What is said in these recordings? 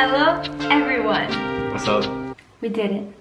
Hello, everyone. What's up? We did it.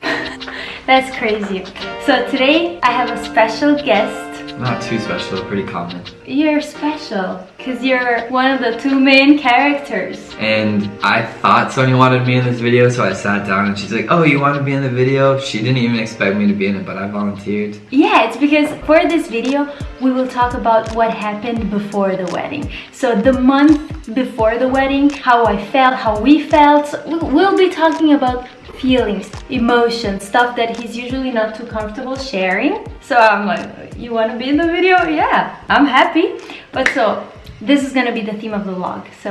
That's crazy. So today I have a special guest. Not too special, pretty common. You're special because you're one of the two main characters. And I thought Sonia wanted me in this video, so I sat down and she's like, oh, you want to be in the video? She didn't even expect me to be in it, but I volunteered. Yeah, it's because for this video, we will talk about what happened before the wedding. So the month before the wedding, how I felt, how we felt. We'll be talking about feelings, emotions, stuff that he's usually not too comfortable sharing. So I'm like, you want to be in the video? Yeah, I'm happy. But so this is to be the theme of the vlog. So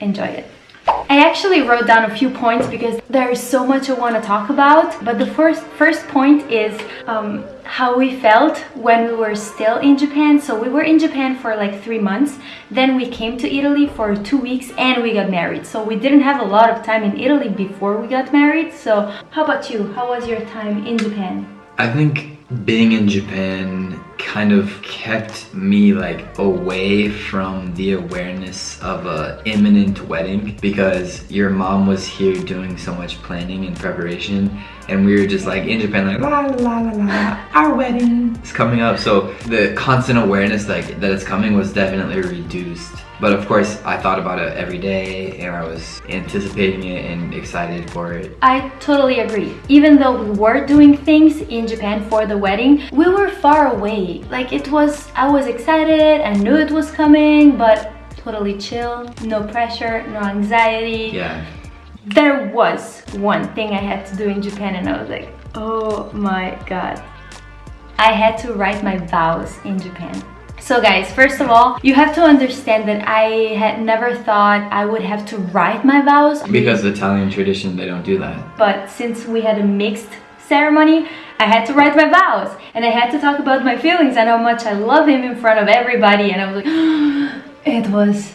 enjoy it. I actually wrote down a few points because there is so much I want to talk about. But the first first point is um, how we felt when we were still in Japan. So we were in Japan for like three months. Then we came to Italy for two weeks and we got married. So we didn't have a lot of time in Italy before we got married. So how about you? How was your time in Japan? I think being in Japan kind of kept me like away from the awareness of a imminent wedding because your mom was here doing so much planning and preparation and we were just like in Japan like la la la la our wedding is coming up. So the constant awareness like that it's coming was definitely reduced but of course I thought about it every day and I was anticipating it and excited for it. I totally agree. Even though we were doing things in Japan for the wedding we were far away. Like it was I was excited I knew it was coming but totally chill no pressure no anxiety. Yeah. There was one thing I had to do in Japan and I was like, oh my god. I had to write my vows in Japan. So guys, first of all, you have to understand that I had never thought I would have to write my vows. Because the Italian tradition, they don't do that. But since we had a mixed ceremony, I had to write my vows. And I had to talk about my feelings and how much I love him in front of everybody. And I was like, it was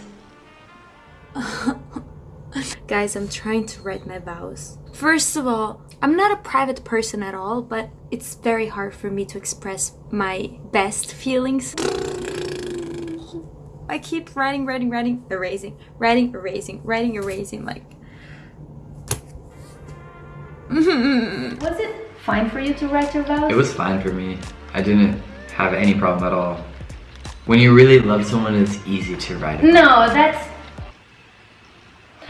Guys, I'm trying to write my vows. First of all, I'm not a private person at all, but it's very hard for me to express my best feelings. I keep writing, writing, writing, erasing, writing, erasing, writing, erasing, like... Was it fine for you to write your vows? It was fine for me. I didn't have any problem at all. When you really love someone, it's easy to write. No, that's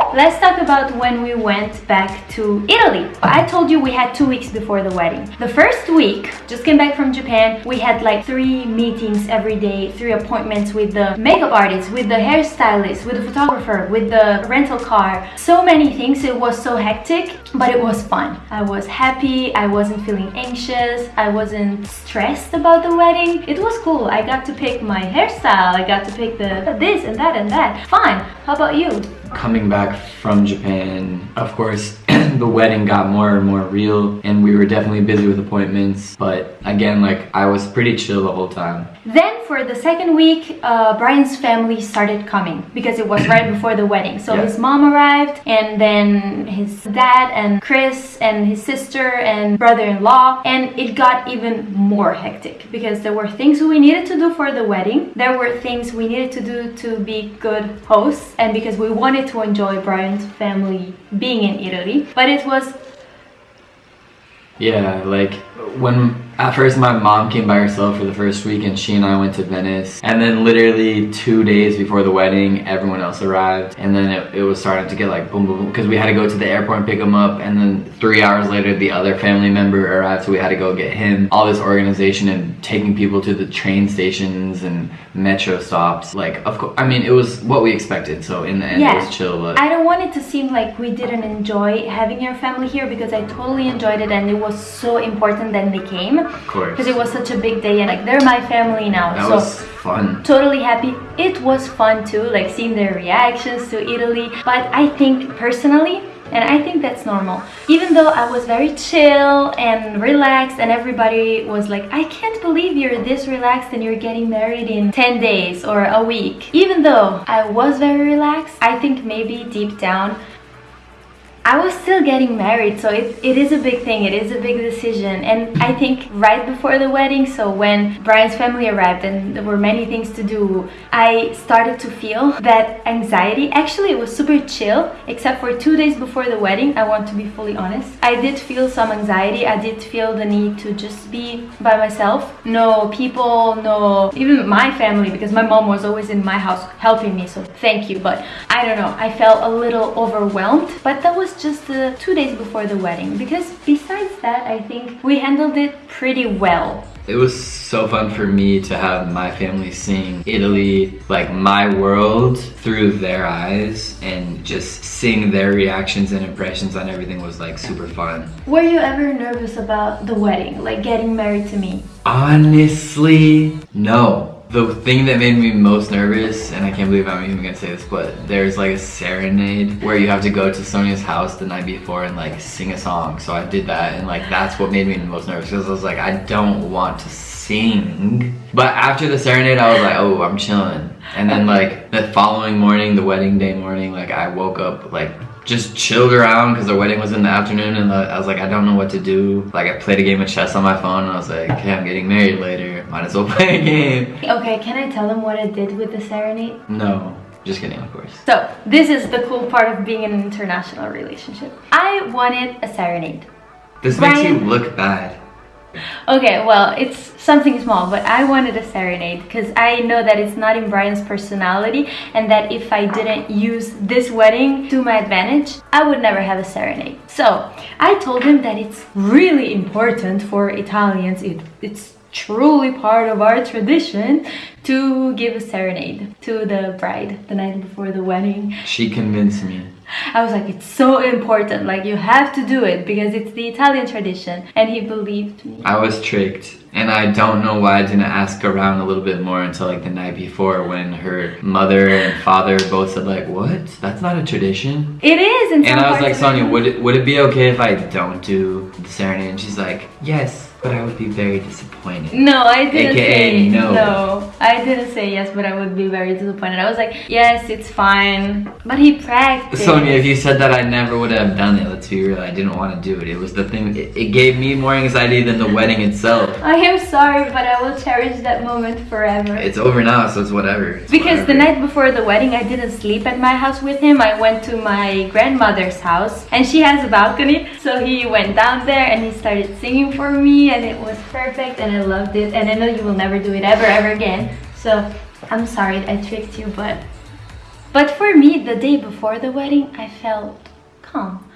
Let's talk about when we went back to Italy. I told you we had two weeks before the wedding. The first week, just came back from Japan, we had like three meetings every day, three appointments with the makeup artist, with the hairstylist, with the photographer, with the rental car. So many things, it was so hectic, but it was fun. I was happy, I wasn't feeling anxious, I wasn't stressed about the wedding. It was cool, I got to pick my hairstyle, I got to pick the this and that and that. Fine, how about you? coming back from Japan, of course, the wedding got more and more real and we were definitely busy with appointments. But again, like I was pretty chill the whole time. Then for the second week, uh, Brian's family started coming because it was right before the wedding. So yeah. his mom arrived and then his dad and Chris and his sister and brother-in-law and it got even more hectic because there were things we needed to do for the wedding. There were things we needed to do to be good hosts and because we wanted to enjoy Brian's family being in Italy. But it was? Yeah, like when at first my mom came by herself for the first week and she and I went to Venice and then literally two days before the wedding everyone else arrived and then it, it was starting to get like boom boom boom. because we had to go to the airport and pick them up and then three hours later the other family member arrived so we had to go get him all this organization and taking people to the train stations and metro stops like of course I mean it was what we expected so in the end yeah. it was chill but I don't want it to seem like we didn't enjoy having your family here because I totally enjoyed it and it was so important that they came. Because it was such a big day and like they're my family now. That so was fun. Totally happy. It was fun too, like seeing their reactions to Italy. But I think personally, and I think that's normal. Even though I was very chill and relaxed and everybody was like, I can't believe you're this relaxed and you're getting married in 10 days or a week. Even though I was very relaxed, I think maybe deep down I was still getting married, so it, it is a big thing. It is a big decision. And I think right before the wedding, so when Brian's family arrived and there were many things to do, I started to feel that anxiety. Actually, it was super chill, except for two days before the wedding. I want to be fully honest. I did feel some anxiety. I did feel the need to just be by myself. No people, no, even my family, because my mom was always in my house helping me. So thank you. But I don't know. I felt a little overwhelmed. But that was just uh, two days before the wedding. Because besides that, I think we handled it pretty well. It was so fun for me to have my family seeing Italy, like my world, through their eyes and just seeing their reactions and impressions on everything was like super fun. Were you ever nervous about the wedding, like getting married to me? Honestly, no. The thing that made me most nervous, and I can't believe I'm even gonna say this, but there's like a serenade where you have to go to Sonia's house the night before and like sing a song. So I did that and like that's what made me the most nervous because I was like, I don't want to sing. But after the serenade, I was like, oh, I'm chilling. And then like the following morning, the wedding day morning, like I woke up like just chilled around because the wedding was in the afternoon and I was like, I don't know what to do. Like I played a game of chess on my phone and I was like, okay, I'm getting married later. Might as well play a game. Okay, can I tell them what I did with the serenade? No. Just kidding, of course. So, this is the cool part of being in an international relationship. I wanted a serenade. This Brian, makes you look bad. Okay, well, it's something small, but I wanted a serenade because I know that it's not in Brian's personality and that if I didn't use this wedding to my advantage, I would never have a serenade. So I told him that it's really important for Italians. It, it's truly part of our tradition to give a serenade to the bride the night before the wedding. She convinced me. I was like, it's so important. Like, you have to do it because it's the Italian tradition. And he believed me. I was tricked. And I don't know why I didn't ask around a little bit more until like the night before when her mother and father both said like, what? That's not a tradition. It is. and I was like, Sonia, would it, would it be okay if I don't do the serenade? And she's like, yes but I would be very disappointed. No, I didn't AKA say no. No, I didn't say yes, but I would be very disappointed. I was like, yes, it's fine. But he practiced. Sonia, if you said that, I never would have done it. Let's be real. I didn't want to do it. It was the thing. It, it gave me more anxiety than the wedding itself. I am sorry, but I will cherish that moment forever. It's over now, so it's whatever. It's because whatever. the night before the wedding, I didn't sleep at my house with him. I went to my grandmother's house, and she has a balcony. So he went down there and he started singing for me, and it was perfect perfect and I loved it and I know you will never do it ever ever again so I'm sorry I tricked you but but for me the day before the wedding I felt calm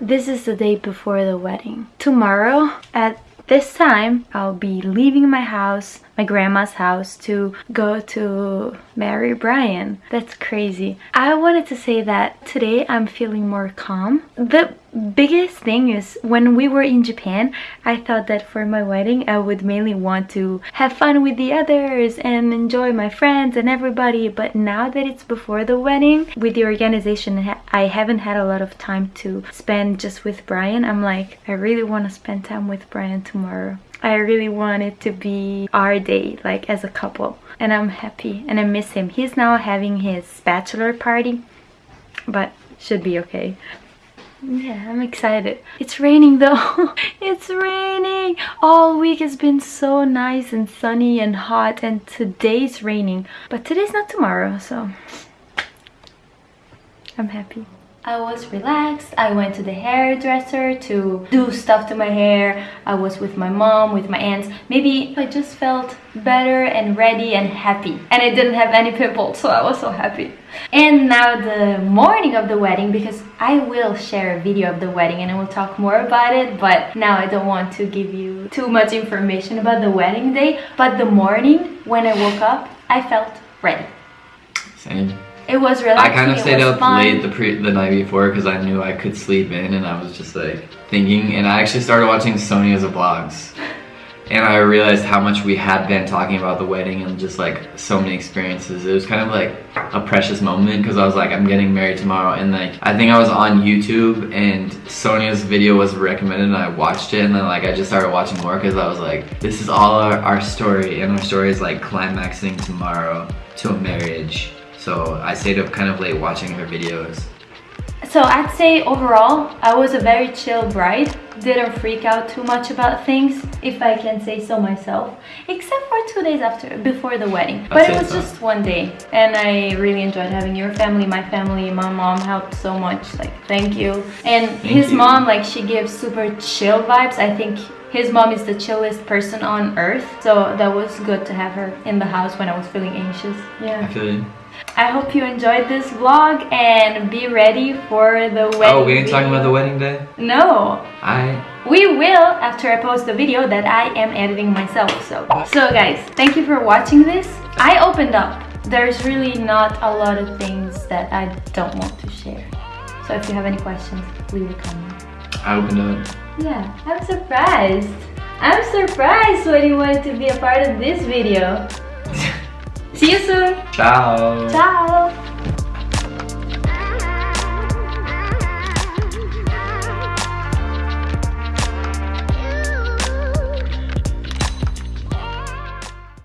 this is the day before the wedding tomorrow at this time I'll be leaving my house my grandma's house to go to marry Brian. That's crazy. I wanted to say that today I'm feeling more calm. The biggest thing is when we were in Japan, I thought that for my wedding I would mainly want to have fun with the others and enjoy my friends and everybody. But now that it's before the wedding, with the organization, I haven't had a lot of time to spend just with Brian. I'm like, I really want to spend time with Brian tomorrow. I really want it to be our day, like as a couple. And I'm happy and I miss him. He's now having his bachelor party, but should be okay. Yeah, I'm excited. It's raining though. it's raining. All week has been so nice and sunny and hot and today's raining. But today's not tomorrow, so I'm happy. I was relaxed. I went to the hairdresser to do stuff to my hair. I was with my mom, with my aunts. Maybe I just felt better and ready and happy. And I didn't have any pimples, so I was so happy. And now the morning of the wedding, because I will share a video of the wedding and I will talk more about it, but now I don't want to give you too much information about the wedding day. But the morning, when I woke up, I felt ready. It was relaxing. I kind of stayed up fun. late the pre the night before because I knew I could sleep in, and I was just like thinking. And I actually started watching Sonia's vlogs, and I realized how much we had been talking about the wedding and just like so many experiences. It was kind of like a precious moment because I was like, I'm getting married tomorrow, and like I think I was on YouTube and Sonia's video was recommended, and I watched it, and then like I just started watching more because I was like, this is all our, our story, and our story is like climaxing tomorrow to a marriage so I stayed up kind of late watching her videos. So I'd say overall, I was a very chill bride. Didn't freak out too much about things, if I can say so myself. Except for two days after, before the wedding. But it was just one day. And I really enjoyed having your family, my family, my mom helped so much. Like, thank you. And Thank his you. mom, like, she gives super chill vibes. I think his mom is the chillest person on earth. So that was good to have her in the house when I was feeling anxious. Yeah. I feel you. I hope you enjoyed this vlog and be ready for the wedding. Oh, we ain't talking about the wedding day? No, I we will after I post the video that I am editing myself. So, so guys, thank you for watching this. I opened up. There's really not a lot of things that I don't want to share. So if you have any questions, leave a comment. I opened up. Yeah, I'm surprised. I'm surprised when you wanted to be a part of this video. See you soon. Ciao. Ciao.